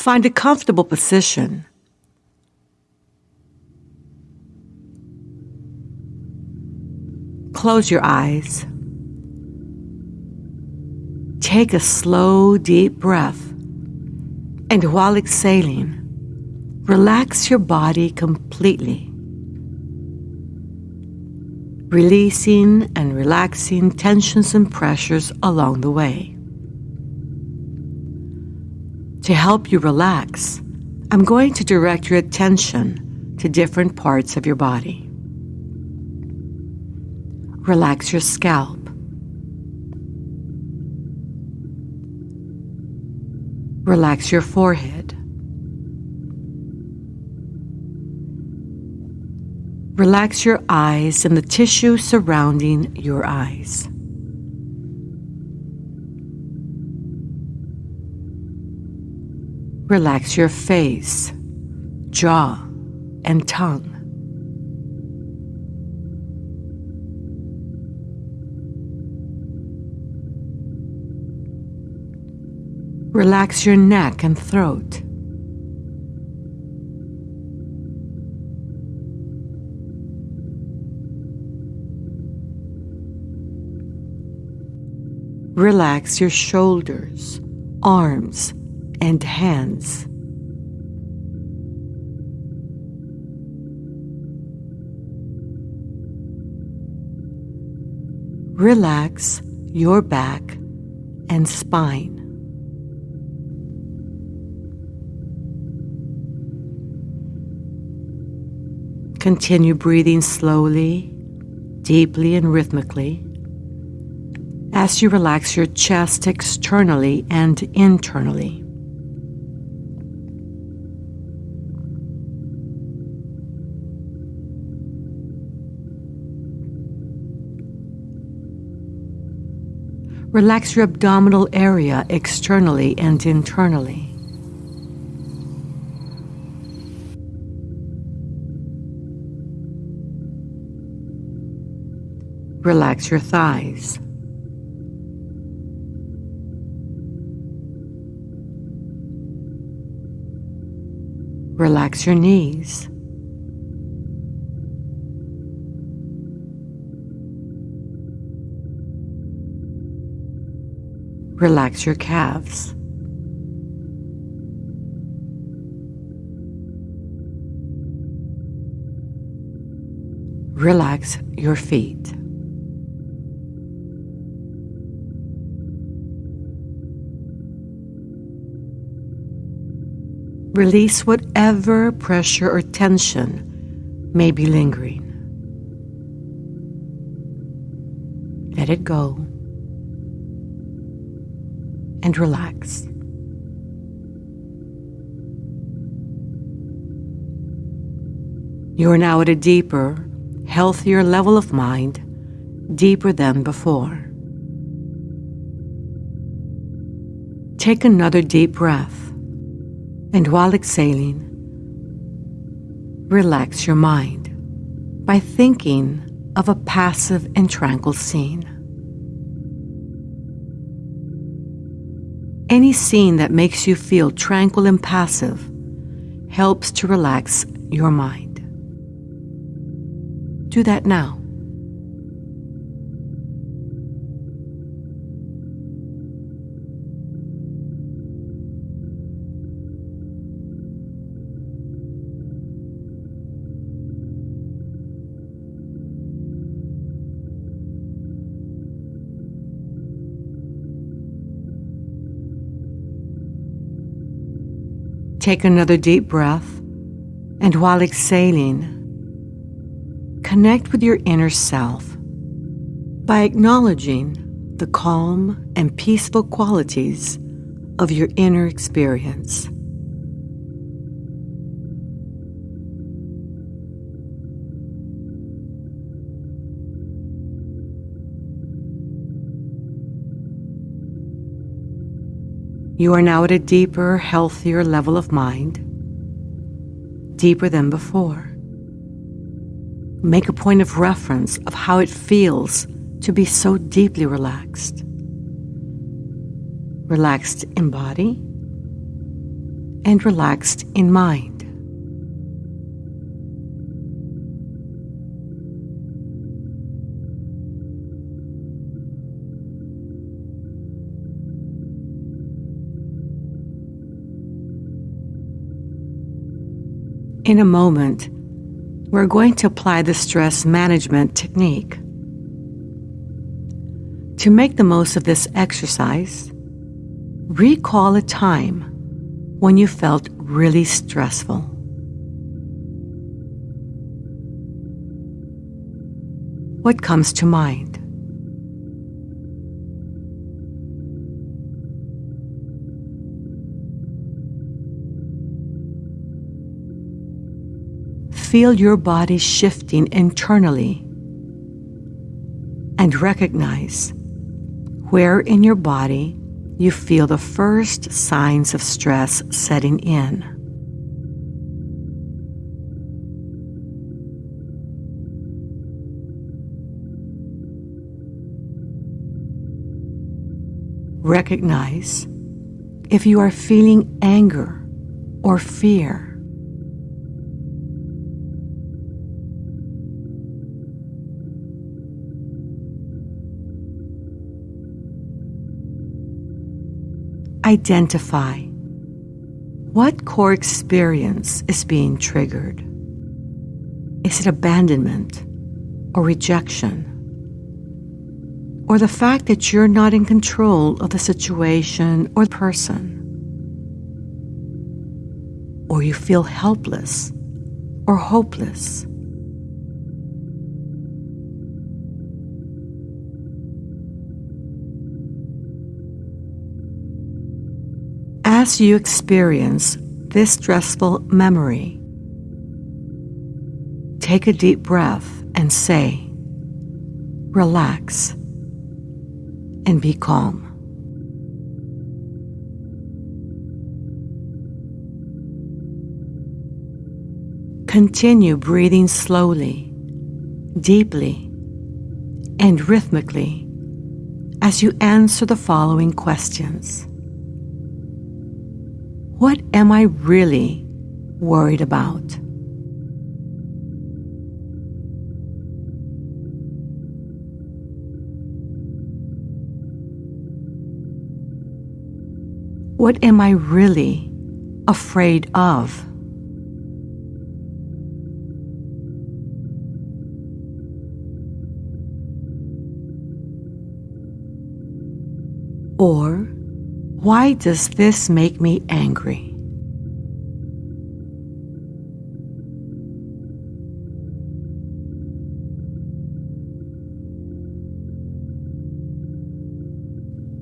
Find a comfortable position. Close your eyes. Take a slow, deep breath. And while exhaling, relax your body completely. Releasing and relaxing tensions and pressures along the way. To help you relax, I'm going to direct your attention to different parts of your body. Relax your scalp. Relax your forehead. Relax your eyes and the tissue surrounding your eyes. Relax your face, jaw, and tongue. Relax your neck and throat. Relax your shoulders, arms, and hands. Relax your back and spine. Continue breathing slowly, deeply, and rhythmically as you relax your chest externally and internally. Relax your abdominal area externally and internally. Relax your thighs. Relax your knees. Relax your calves. Relax your feet. Release whatever pressure or tension may be lingering. Let it go and relax. You are now at a deeper, healthier level of mind, deeper than before. Take another deep breath, and while exhaling, relax your mind by thinking of a passive and tranquil scene. Any scene that makes you feel tranquil and passive helps to relax your mind. Do that now. Take another deep breath, and while exhaling, connect with your inner self by acknowledging the calm and peaceful qualities of your inner experience. You are now at a deeper, healthier level of mind, deeper than before. Make a point of reference of how it feels to be so deeply relaxed. Relaxed in body and relaxed in mind. In a moment, we're going to apply the stress management technique. To make the most of this exercise, recall a time when you felt really stressful. What comes to mind? Feel your body shifting internally and recognize where in your body you feel the first signs of stress setting in. Recognize if you are feeling anger or fear. Identify what core experience is being triggered. Is it abandonment or rejection? Or the fact that you're not in control of the situation or the person? Or you feel helpless or hopeless? As you experience this stressful memory, take a deep breath and say, relax and be calm. Continue breathing slowly, deeply, and rhythmically as you answer the following questions. What am I really worried about? What am I really afraid of? Why does this make me angry?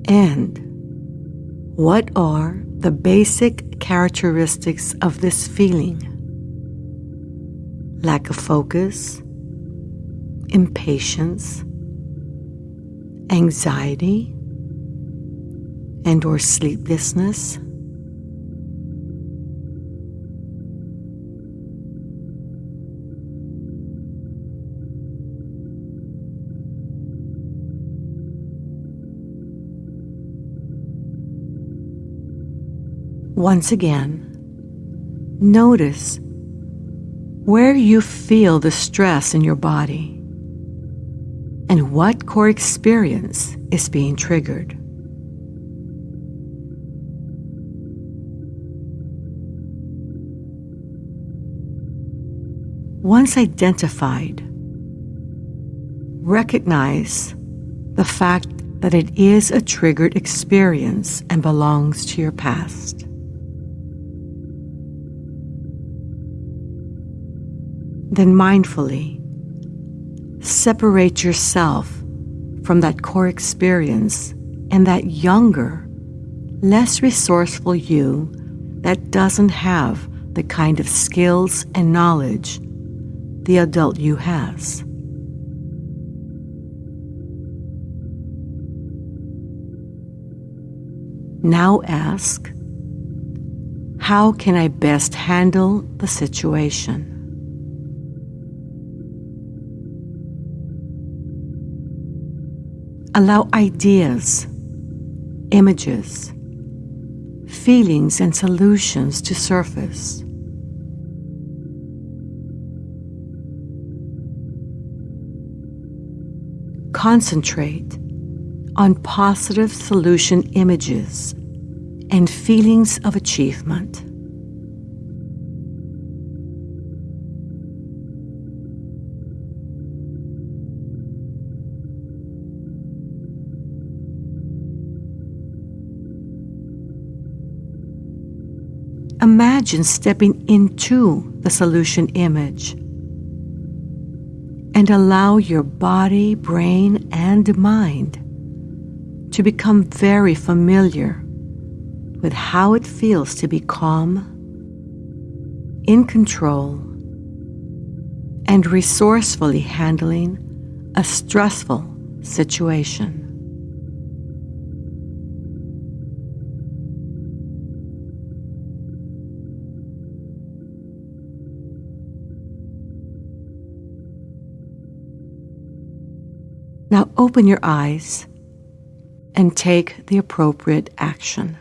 And what are the basic characteristics of this feeling? Lack of focus, impatience, anxiety, and or sleeplessness. Once again, notice where you feel the stress in your body and what core experience is being triggered. Once identified, recognize the fact that it is a triggered experience and belongs to your past. Then mindfully separate yourself from that core experience and that younger, less resourceful you that doesn't have the kind of skills and knowledge the adult you has. Now ask, how can I best handle the situation? Allow ideas, images, feelings and solutions to surface. Concentrate on positive solution images and feelings of achievement. Imagine stepping into the solution image and allow your body, brain, and mind to become very familiar with how it feels to be calm, in control, and resourcefully handling a stressful situation. Now open your eyes and take the appropriate action.